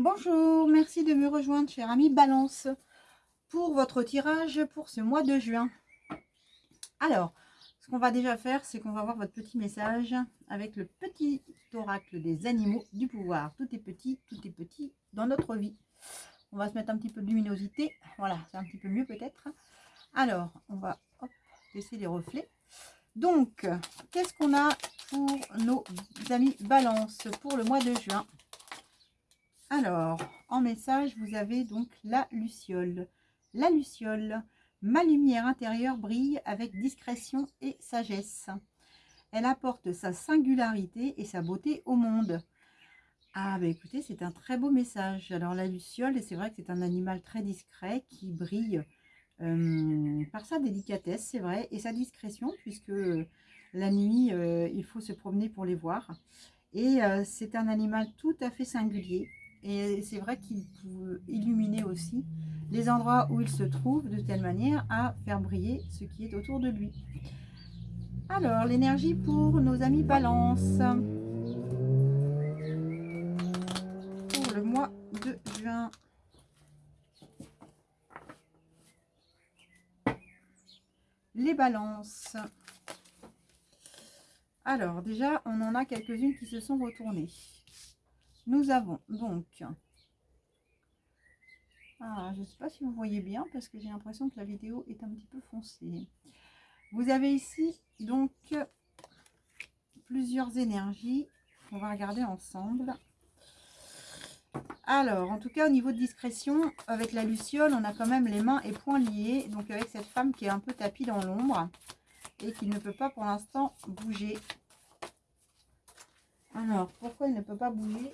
Bonjour, merci de me rejoindre, cher ami Balance, pour votre tirage pour ce mois de juin. Alors, ce qu'on va déjà faire, c'est qu'on va voir votre petit message avec le petit oracle des animaux du pouvoir. Tout est petit, tout est petit dans notre vie. On va se mettre un petit peu de luminosité. Voilà, c'est un petit peu mieux peut-être. Alors, on va laisser les reflets. Donc, qu'est-ce qu'on a pour nos amis Balance pour le mois de juin? Alors, en message, vous avez donc la luciole. La luciole, ma lumière intérieure brille avec discrétion et sagesse. Elle apporte sa singularité et sa beauté au monde. Ah, bah écoutez, c'est un très beau message. Alors, la luciole, c'est vrai que c'est un animal très discret qui brille euh, par sa délicatesse, c'est vrai, et sa discrétion, puisque la nuit, euh, il faut se promener pour les voir. Et euh, c'est un animal tout à fait singulier. Et c'est vrai qu'il peut illuminer aussi les endroits où il se trouve de telle manière à faire briller ce qui est autour de lui. Alors, l'énergie pour nos amis balance. Pour le mois de juin. Les balances. Alors, déjà, on en a quelques-unes qui se sont retournées. Nous avons donc... Ah, je ne sais pas si vous voyez bien parce que j'ai l'impression que la vidéo est un petit peu foncée. Vous avez ici donc plusieurs énergies. On va regarder ensemble. Alors, en tout cas, au niveau de discrétion, avec la luciole, on a quand même les mains et poings liés. Donc, avec cette femme qui est un peu tapie dans l'ombre et qui ne peut pas pour l'instant bouger. Alors, pourquoi elle ne peut pas bouger?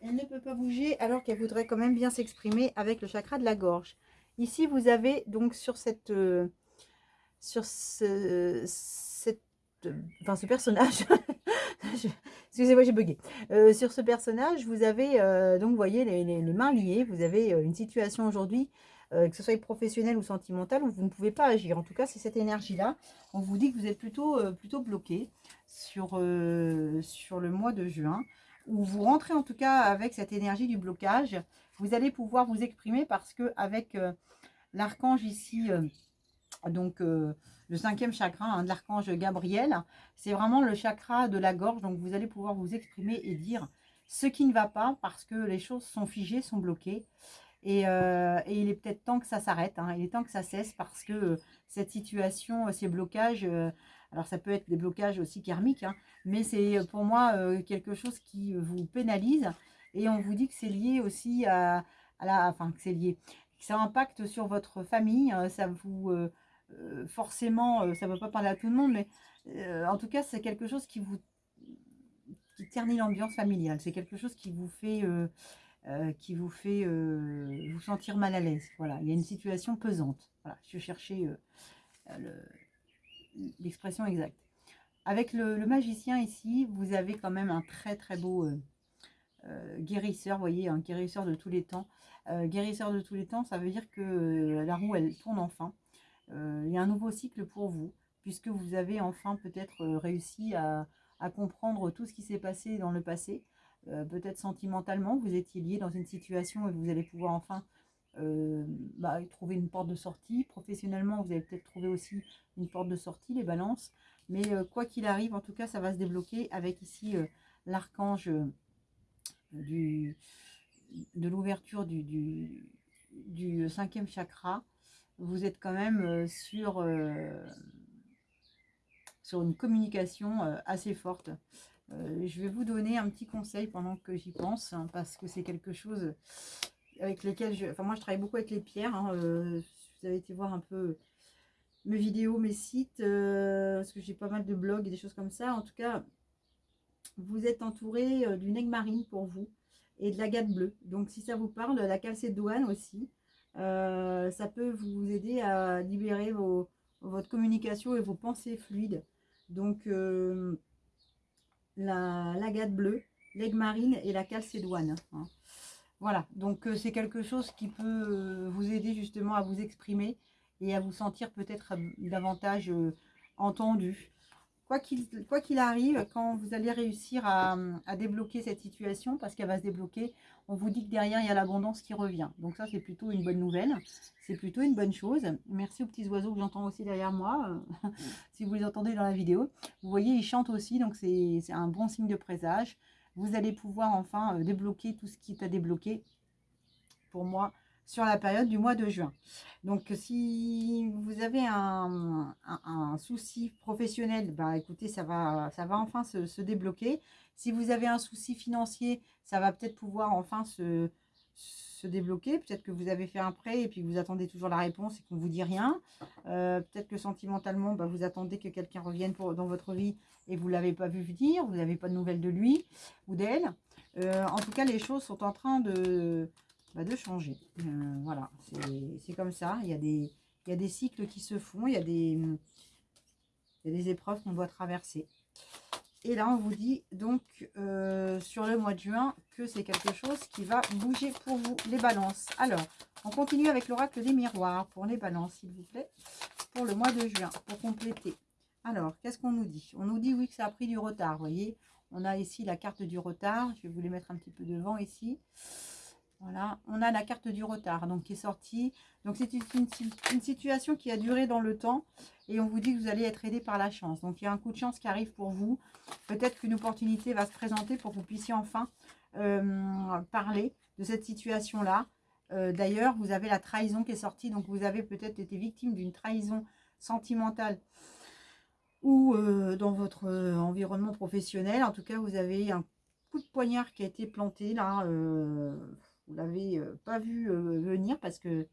Elle ne peut pas bouger alors qu'elle voudrait quand même bien s'exprimer avec le chakra de la gorge. Ici, vous avez donc sur cette... Euh, sur ce, personnage... Excusez-moi, j'ai bugué. Euh, sur ce personnage, vous avez, euh, donc, voyez, les, mains liées. Vous avez une situation aujourd'hui, que ce soit professionnelle ou sentimentale, où vous ne pouvez pas agir. En tout cas, c'est cette énergie-là. On vous dit que vous êtes plutôt, bloqué sur le mois de juin où vous rentrez en tout cas avec cette énergie du blocage, vous allez pouvoir vous exprimer parce que avec euh, l'archange ici, euh, donc euh, le cinquième chakra hein, de l'archange Gabriel, c'est vraiment le chakra de la gorge, donc vous allez pouvoir vous exprimer et dire ce qui ne va pas parce que les choses sont figées, sont bloquées. Et, il est peut-être temps que ça s'arrête, hein. il est temps que ça cesse parce que cette situation, ces blocages, alors ça peut être des blocages aussi karmiques, hein, mais c'est euh, pour moi euh, quelque chose qui vous pénalise. Et on vous dit que c'est lié aussi à, la... Enfin, que c'est lié. Que ça impacte sur votre famille. Hein, ça vous... Euh, forcément, ça ne veut pas parler à tout le monde, mais en tout cas, c'est quelque chose qui vous qui ternit l'ambiance familiale. C'est quelque chose qui vous fait... qui vous fait vous sentir mal à l'aise. Voilà, il y a une situation pesante. Voilà, je cherchais l'expression exacte. Avec le, magicien ici, vous avez quand même un très très beau euh, euh, guérisseur, voyez, un guérisseur de tous les temps. Euh, guérisseur de tous les temps, ça veut dire que la roue, elle tourne enfin. il y a un nouveau cycle pour vous, puisque vous avez enfin peut-être réussi à, comprendre tout ce qui s'est passé dans le passé. peut-être sentimentalement, vous étiez lié dans une situation et vous allez pouvoir enfin bah, trouver une porte de sortie. Professionnellement, vous allez peut-être trouver aussi une porte de sortie, les balances. Mais euh, quoi qu'il arrive, en tout cas, ça va se débloquer avec ici euh, l'archange euh, de l'ouverture du, du, cinquième chakra. Vous êtes quand même sur, sur une communication assez forte. je vais vous donner un petit conseil pendant que j'y pense, hein, parce que c'est quelque chose avec lequel je... Enfin, moi, je travaille beaucoup avec les pierres. Hein, vous avez été voir un peu mes vidéos, mes sites, euh, parce que j'ai pas mal de blogs et des choses comme ça. En tout cas, vous êtes entouré euh, d'une aigle marine pour vous et de la gâte bleue. Donc, si ça vous parle, la calcédoine aussi, euh, ça peut vous aider à libérer vos, votre communication et vos pensées fluides. Donc, la, la bleue, l'aigle marine et la calcédoine. Hein. Voilà, donc c'est quelque chose qui peut vous aider justement à vous exprimer et à vous sentir peut-être euh, davantage euh, entendu. quoi qu'il arrive, quand vous allez réussir à, débloquer cette situation, parce qu'elle va se débloquer, on vous dit que derrière, il y a l'abondance qui revient. Donc ça, c'est plutôt une bonne nouvelle. C'est plutôt une bonne chose. Merci aux petits oiseaux que j'entends aussi derrière moi, si vous les entendez dans la vidéo. Vous voyez, ils chantent aussi, donc c'est un bon signe de présage. Vous allez pouvoir enfin euh, débloquer tout ce qui est à débloquer. Pour moi, sur la période du mois de juin. Donc, si vous avez un, souci professionnel, bah, écoutez, ça va, ça va enfin se, débloquer. Si vous avez un souci financier, ça va peut-être pouvoir enfin se, débloquer. Peut-être que vous avez fait un prêt et puis vous attendez toujours la réponse et qu'on ne vous dit rien. Euh, peut-être que sentimentalement, bah, vous attendez que quelqu'un revienne pour, dans votre vie et vous ne l'avez pas vu venir, vous n'avez pas de nouvelles de lui ou d'elle. Euh, en tout cas, les choses sont en train de, bah, de changer. Euh, voilà, c'est comme ça. Il y, a des, il y a des cycles qui se font, il y a des, il y a des épreuves qu'on doit traverser. Et là, on vous dit donc euh, sur le mois de juin que c'est quelque chose qui va bouger pour vous, les balances. Alors, on continue avec l'oracle des miroirs pour les balances, s'il vous plaît, pour le mois de juin, pour compléter. Alors, qu'est-ce qu'on nous dit? On nous dit, oui, que ça a pris du retard, vous voyez On a ici la carte du retard. Je vais vous les mettre un petit peu devant ici. Voilà, on a la carte du retard donc qui est sortie. Donc c'est une, situation qui a duré dans le temps et on vous dit que vous allez être aidé par la chance. Donc il y a un coup de chance qui arrive pour vous. Peut-être qu'une opportunité va se présenter pour que vous puissiez enfin euh, parler de cette situation-là. Euh, d'ailleurs, vous avez la trahison qui est sortie. Donc vous avez peut-être été victime d'une trahison sentimentale ou euh, dans votre environnement professionnel. En tout cas, vous avez un coup de poignard qui a été planté là vous l'avez euh, pas vu euh, venir parce que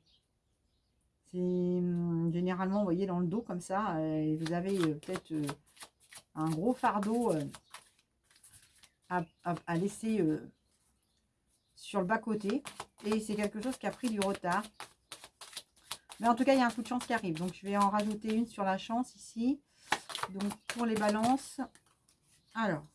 c'est hum, généralement, vous voyez, dans le dos comme ça, euh, et vous avez peut-être un gros fardeau à, laisser sur le bas-côté. Et c'est quelque chose qui a pris du retard. Mais en tout cas, il y a un coup de chance qui arrive. Donc, je vais en rajouter une sur la chance ici. Donc, pour les balances. Alors,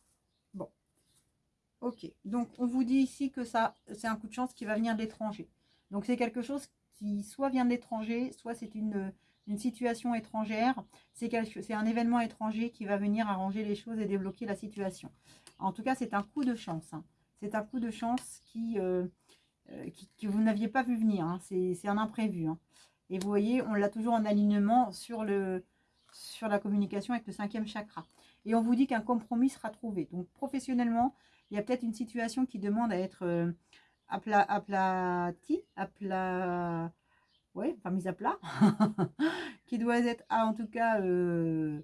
Ok, donc on vous dit ici que ça, c'est un coup de chance qui va venir de l'étranger. Donc c'est quelque chose qui soit vient de l'étranger, soit c'est une, situation étrangère. C'est un événement étranger qui va venir arranger les choses et débloquer la situation. En tout cas, c'est un coup de chance. Hein. C'est un coup de chance qui, euh, euh, que vous n'aviez pas vu venir. Hein. C'est un imprévu. Hein. Et vous voyez, on l'a toujours en alignement sur, le, sur la communication avec le cinquième chakra. Et on vous dit qu'un compromis sera trouvé. Donc professionnellement, il y a peut-être une situation qui demande à être euh, aplati, apla, ouais, enfin mise à plat, qui doit être, ah, en tout cas, euh,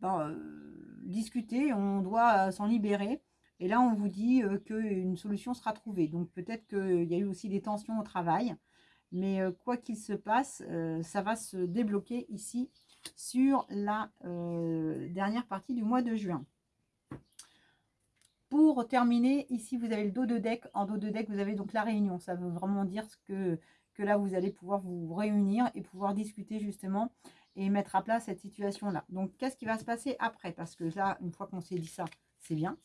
ben, euh, discuter, on doit s'en libérer. Et là, on vous dit qu'une solution sera trouvée. Donc peut-être qu'il y a eu aussi des tensions au travail. Mais quoi qu'il se passe, ça va se débloquer ici sur la dernière partie du mois de juin. Pour terminer, ici, vous avez le dos de deck. En dos de deck, vous avez donc la réunion. Ça veut vraiment dire que, là, vous allez pouvoir vous réunir et pouvoir discuter justement et mettre à plat cette situation-là. Donc, qu'est-ce qui va se passer après? Parce que là, une fois qu'on s'est dit ça, c'est bien.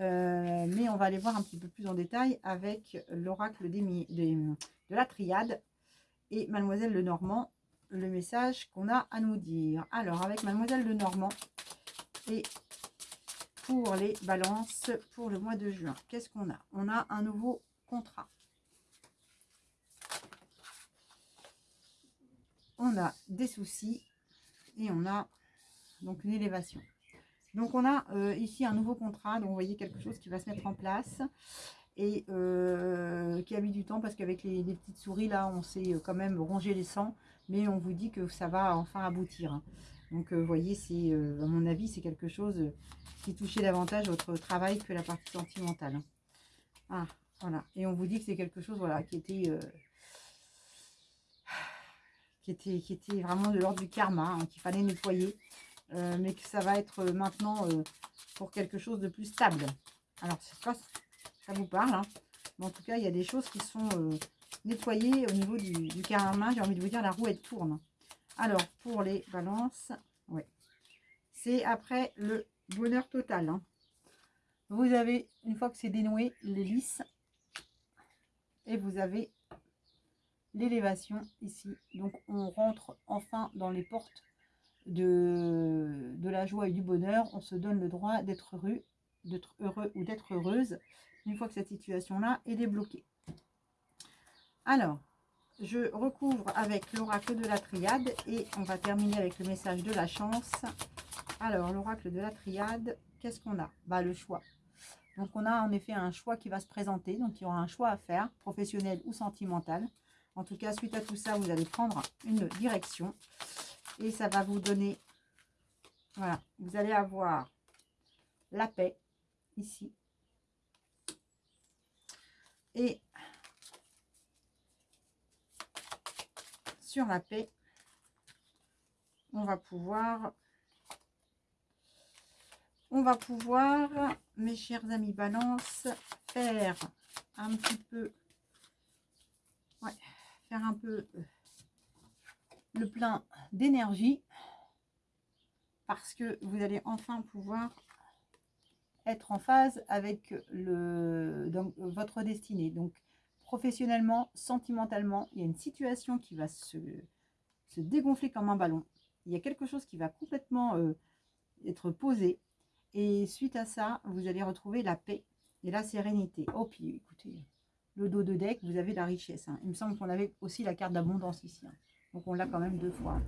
Euh, mais on va aller voir un petit peu plus en détail avec l'oracle de la triade et Mademoiselle Lenormand, le message qu'on a à nous dire. Alors, avec Mademoiselle Lenormand et pour les balances pour le mois de juin. Qu'est-ce qu'on a? On a un nouveau contrat. On a des soucis et on a donc une élévation. Donc on a euh, ici un nouveau contrat, donc vous voyez quelque chose qui va se mettre en place et euh, qui a mis du temps parce qu'avec les, petites souris là on s'est quand même rongé les sangs mais on vous dit que ça va enfin aboutir. Hein. Donc, vous voyez, c'est, euh, à mon avis, c'est quelque chose euh, qui touchait davantage votre travail que la partie sentimentale. Hein. Ah, voilà. Et on vous dit que c'est quelque chose, voilà, qui était, euh, qui était, vraiment de l'ordre du karma, hein, qu'il fallait nettoyer, mais que ça va être maintenant pour quelque chose de plus stable. Alors, pas ça vous parle, mais en tout cas, il y a des choses qui sont nettoyées au niveau du, du karma. J'ai envie de vous dire, la roue, elle tourne. Alors, pour les balances, oui. C'est après le bonheur total. Hein. Vous avez, une fois que c'est dénoué, l'hélice. Et vous avez l'élévation ici. Donc, on rentre enfin dans les portes de, de la joie et du bonheur, on se donne le droit d'être heureux, d'être heureux ou d'être heureuse une fois que cette situation-là est débloquée. Alors, je recouvre avec l'oracle de la triade et on va terminer avec le message de la chance. Alors, l'oracle de la triade, qu'est-ce qu'on a? Bah, Le choix. Donc, on a en effet un choix qui va se présenter. Donc, il y aura un choix à faire, professionnel ou sentimental. En tout cas, suite à tout ça, vous allez prendre une direction. Et ça va vous donner... Voilà, vous allez avoir la paix, ici. Et la paix, on va pouvoir on va pouvoir, mes chers amis balance, faire un petit peu, faire un peu euh, le plein d'énergie parce que vous allez enfin pouvoir être en phase avec le, donc, votre destinée. Donc, professionnellement, sentimentalement, il y a une situation qui va se, dégonfler comme un ballon. Il y a quelque chose qui va complètement euh, être posé. Et suite à ça, vous allez retrouver la paix et la sérénité. Oh, puis écoutez, le dos de deck, vous avez la richesse. Hein. Il me semble qu'on avait aussi la carte d'abondance ici. Hein. Donc, on l'a quand même deux fois.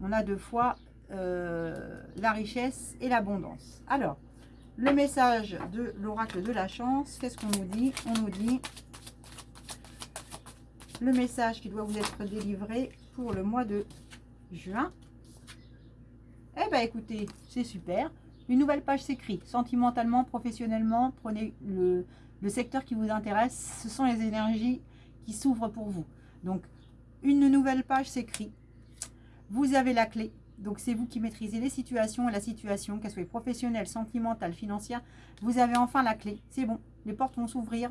On a deux fois euh, la richesse et l'abondance. Alors, le message de l'oracle de la chance, qu'est-ce qu'on nous dit On nous dit le message qui doit vous être délivré pour le mois de juin. Eh bien, écoutez, c'est super. Une nouvelle page s'écrit. Sentimentalement, professionnellement, prenez le, secteur qui vous intéresse. Ce sont les énergies qui s'ouvrent pour vous. Donc, une nouvelle page s'écrit. Vous avez la clé. Donc, c'est vous qui maîtrisez les situations et la situation, qu'elle soit professionnelle, sentimentale, financière. Vous avez enfin la clé. C'est bon, les portes vont s'ouvrir.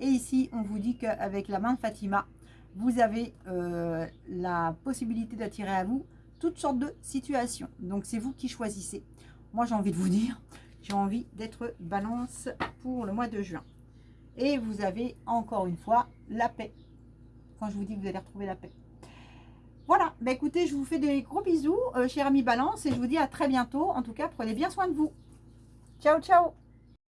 Et ici, on vous dit qu'avec la main de Fatima, vous avez euh, la possibilité d'attirer à vous toutes sortes de situations. Donc, c'est vous qui choisissez. Moi, j'ai envie de vous dire, j'ai envie d'être balance pour le mois de juin. Et vous avez encore une fois la paix. Quand je vous dis que vous allez retrouver la paix. Voilà, bah écoutez, je vous fais des gros bisous, euh, cher ami Balance, et je vous dis à très bientôt. En tout cas, prenez bien soin de vous. Ciao, ciao